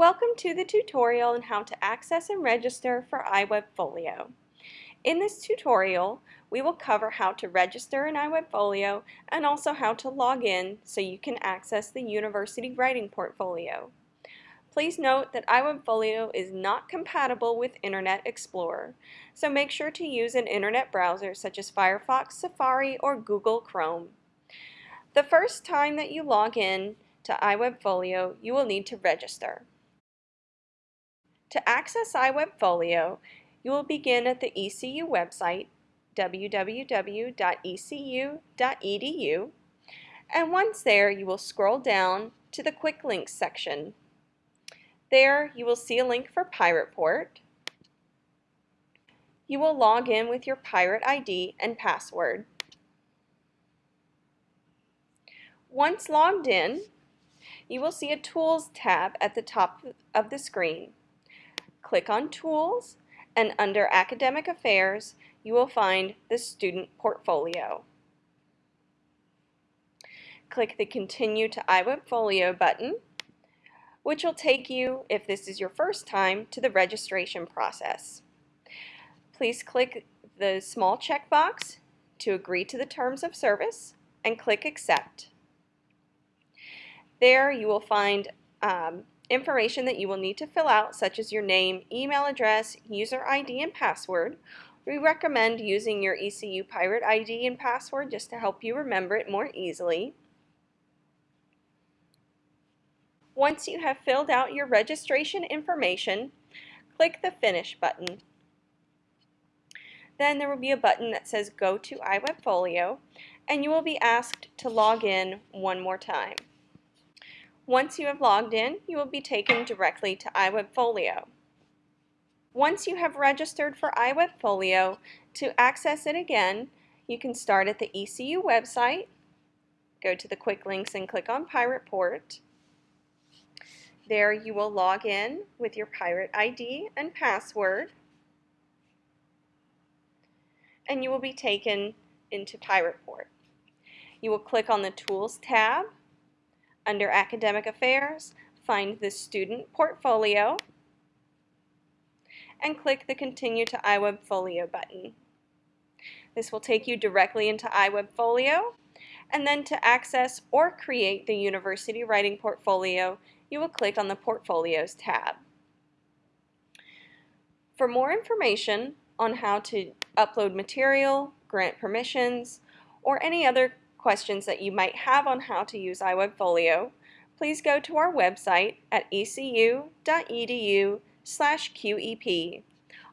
Welcome to the tutorial on how to access and register for iWebFolio. In this tutorial, we will cover how to register in iWebFolio and also how to log in so you can access the University Writing Portfolio. Please note that iWebFolio is not compatible with Internet Explorer, so make sure to use an internet browser such as Firefox, Safari, or Google Chrome. The first time that you log in to iWebFolio, you will need to register. To access iWebFolio, you will begin at the ECU website, www.ecu.edu, and once there, you will scroll down to the Quick Links section. There, you will see a link for Pirate Port. You will log in with your Pirate ID and password. Once logged in, you will see a Tools tab at the top of the screen click on Tools, and under Academic Affairs, you will find the Student Portfolio. Click the Continue to iWebFolio button, which will take you, if this is your first time, to the registration process. Please click the small checkbox to agree to the terms of service and click Accept. There you will find um, information that you will need to fill out, such as your name, email address, user ID, and password. We recommend using your ECU Pirate ID and password just to help you remember it more easily. Once you have filled out your registration information, click the Finish button. Then there will be a button that says Go to iWebFolio, and you will be asked to log in one more time. Once you have logged in, you will be taken directly to iWebFolio. Once you have registered for iWebFolio, to access it again, you can start at the ECU website, go to the quick links and click on Pirate Port. There you will log in with your Pirate ID and password, and you will be taken into Pirate Port. You will click on the Tools tab under Academic Affairs, find the Student Portfolio and click the Continue to iWebFolio button. This will take you directly into iWebFolio and then to access or create the University Writing Portfolio, you will click on the Portfolios tab. For more information on how to upload material, grant permissions, or any other questions that you might have on how to use iWebFolio, please go to our website at ecu.edu slash QEP.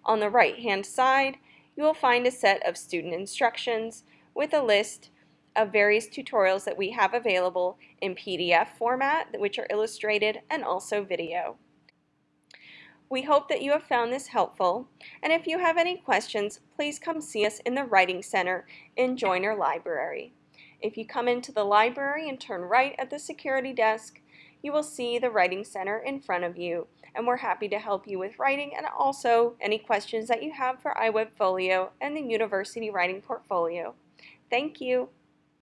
On the right-hand side, you will find a set of student instructions with a list of various tutorials that we have available in PDF format, which are illustrated, and also video. We hope that you have found this helpful, and if you have any questions, please come see us in the Writing Center in Joyner Library. If you come into the library and turn right at the security desk, you will see the Writing Center in front of you, and we're happy to help you with writing and also any questions that you have for iWebFolio and the University Writing Portfolio. Thank you.